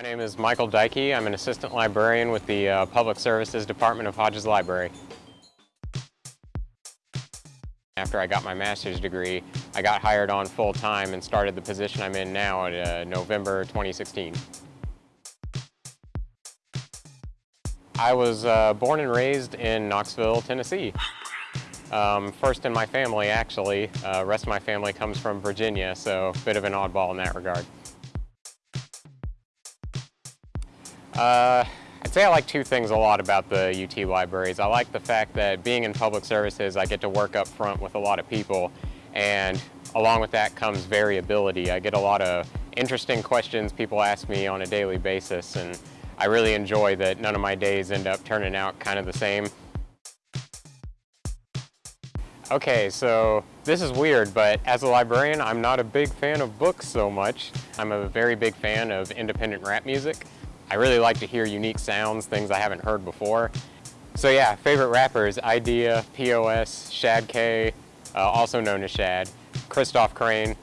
name is Michael Dykey. I'm an assistant librarian with the uh, Public Services Department of Hodges Library. After I got my master's degree, I got hired on full-time and started the position I'm in now in uh, November 2016. I was uh, born and raised in Knoxville, Tennessee. Um, first in my family, actually. Uh, rest of my family comes from Virginia, so a bit of an oddball in that regard. Uh, I'd say I like two things a lot about the UT libraries. I like the fact that being in public services, I get to work up front with a lot of people, and along with that comes variability. I get a lot of interesting questions people ask me on a daily basis, and I really enjoy that none of my days end up turning out kind of the same. Okay, so this is weird, but as a librarian, I'm not a big fan of books so much. I'm a very big fan of independent rap music. I really like to hear unique sounds, things I haven't heard before. So yeah, favorite rappers, Idea, POS, Shad K, uh, also known as Shad, Kristoff Krane,